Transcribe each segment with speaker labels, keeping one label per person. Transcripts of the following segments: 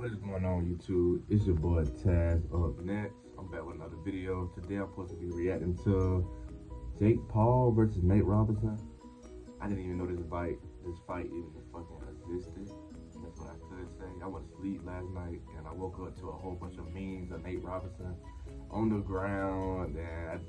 Speaker 1: What is going on YouTube? It's your boy Taz up next. I'm back with another video. Today I'm supposed to be reacting to Jake Paul versus Nate Robinson. I didn't even know this fight this fight even fucking existed. That's what I could say. I went to sleep last night and I woke up to a whole bunch of memes of Nate Robinson on the ground and I,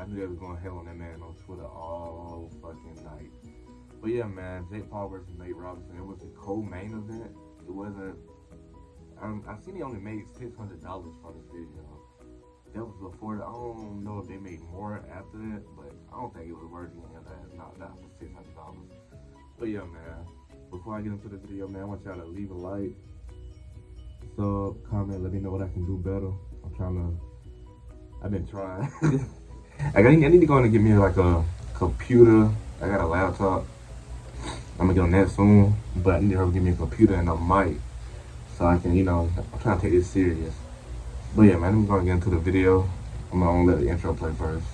Speaker 1: I, I knew they was going to hell on that man on Twitter all fucking night. But yeah, man, Jake Paul versus Nate Robinson. It was a co-main event. It wasn't um, I seen he only made six hundred dollars from this video. That was before. I don't know if they made more after that, but I don't think it was worth it. That not that for six hundred dollars. But yeah, man. Before I get into the video, man, I want y'all to leave a like, sub, comment, let me know what I can do better. I'm trying to. I've been trying. I got. I need to go and get me like a computer. I got a laptop. I'm gonna get on that soon, but I need to give me a computer and a mic so I can, you know, I'm trying to take this serious. But yeah, man, I'm gonna get into the video. I'm gonna let the intro play first.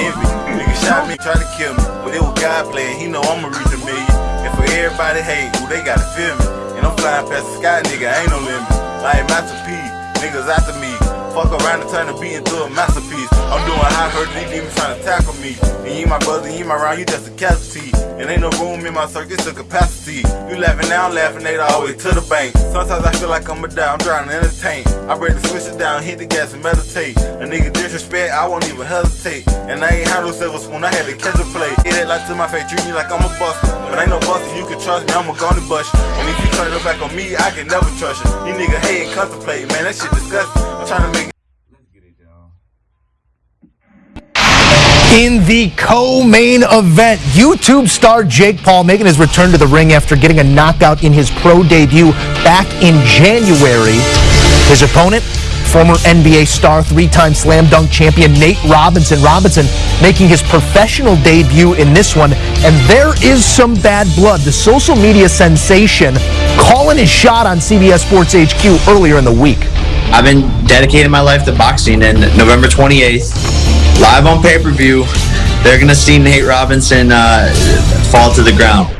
Speaker 2: Envy. Niggas shot me, try to kill me. But it was God playing, he know I'ma reach a million. And for everybody hate, who they gotta feel me. And I'm flying past the sky, nigga, ain't no limit. Like Master P, niggas after me. Fuck around and turn the beat into a masterpiece. I'm doing high hurt, even trying to tackle me. And you my brother, you my round, you just a casualty. And ain't no room in my circuit to capacity. You laughing now, I'm laughing, they always to the bank. Sometimes I feel like I'm a die, I'm trying to entertain. I break the switches down, hit the gas and meditate. A nigga disrespect, I won't even hesitate. And I ain't had no silver spoon, I had to catch a play. Hit it like to my face, treat me like I'm a buster. But ain't no buster, you can trust me, I'm a gonna bust you. And if you turn your back on me, I can never trust you. You nigga hate and contemplate, man, that shit disgusting. I'm trying to make
Speaker 3: In the co-main event, YouTube star Jake Paul making his return to the ring after getting a knockout in his pro debut back in January. His opponent, former NBA star, three-time slam dunk champion Nate Robinson. Robinson making his professional debut in this one, and there is some bad blood. The social media sensation calling his shot on CBS Sports HQ earlier in the week.
Speaker 4: I've been dedicating my life to boxing, and November 28th, live on pay-per-view, they're gonna see Nate Robinson uh, fall to the ground.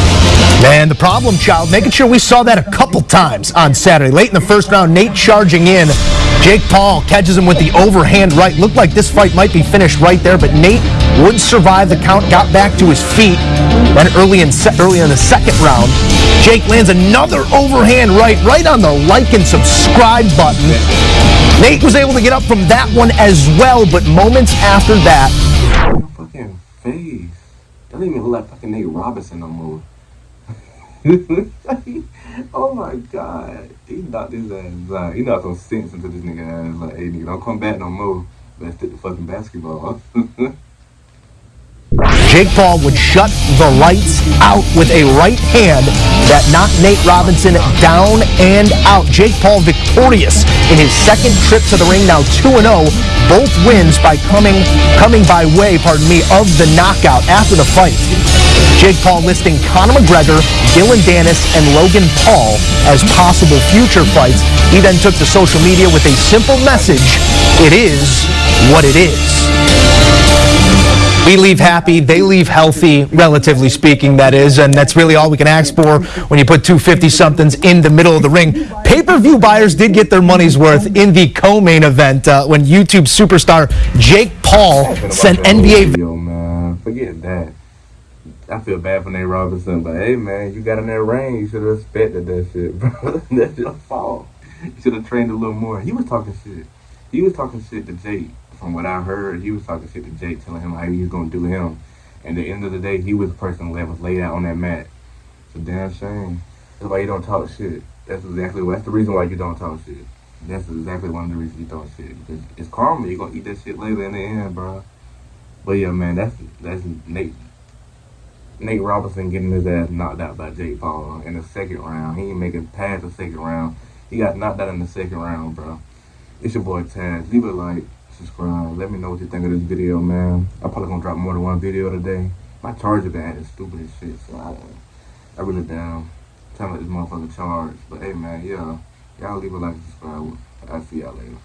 Speaker 3: Man, the problem child, making sure we saw that a couple times on Saturday. Late in the first round, Nate charging in. Jake Paul catches him with the overhand right. Looked like this fight might be finished right there, but Nate would survive the count, got back to his feet. Then early in, early in the second round, Jake lands another overhand right, right on the like and subscribe button. Nate was able to get up from that one as well, but moments after that.
Speaker 1: Fucking face. Doesn't even look like fucking Nate Robinson no more. oh my god. He knocked his ass out. He knocked some sense into this nigga ass. Like, hey nigga, don't come back no more. Let's hit the fucking basketball.
Speaker 3: Jake Paul would shut the lights out with a right hand that knocked Nate Robinson down and out. Jake Paul victorious in his second trip to the ring, now 2-0. Both wins by coming coming by way, pardon me, of the knockout after the fight. Jake Paul listing Conor McGregor, Dillon Danis, and Logan Paul as possible future fights. He then took to social media with a simple message, it is what it is. We leave happy, they leave healthy, relatively speaking, that is, and that's really all we can ask for when you put 250-somethings in the middle of the ring. Pay-per-view buyers did get their money's worth in the co-main event uh, when YouTube superstar Jake Paul sent NBA...
Speaker 1: Video, man. Forget that. I feel bad for Nate Robinson, but hey, man, you got in that ring. You should have expected that shit, bro. That's your fault. You should have trained a little more. He was talking shit. He was talking shit to Jake from what I heard, he was talking shit to Jake, telling him how he was gonna do him. And at the end of the day, he was the person that was laid out on that mat. It's a damn shame. That's why you don't talk shit. That's exactly that's the reason why you don't talk shit. That's exactly one of the reasons you don't shit. Because it's karma. You're gonna eat that shit later in the end, bro. But yeah, man, that's that's Nate. Nate Robinson getting his ass knocked out by Jake Paul in the second round. He ain't make it past the second round. He got knocked out in the second round, bro. It's your boy Taz. Leave a like, subscribe. Let me know what you think of this video, man. I'm probably gonna drop more than one video today. My charger been acting stupid as shit, so I, I really down. Trying to let this motherfucker charge. But hey, man, yeah. Y'all leave a like and subscribe. I'll see y'all later.